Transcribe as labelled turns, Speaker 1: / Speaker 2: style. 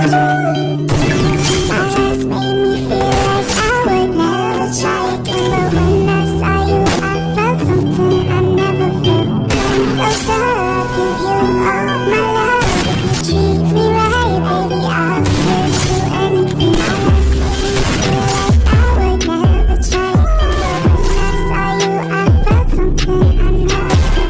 Speaker 1: Yes.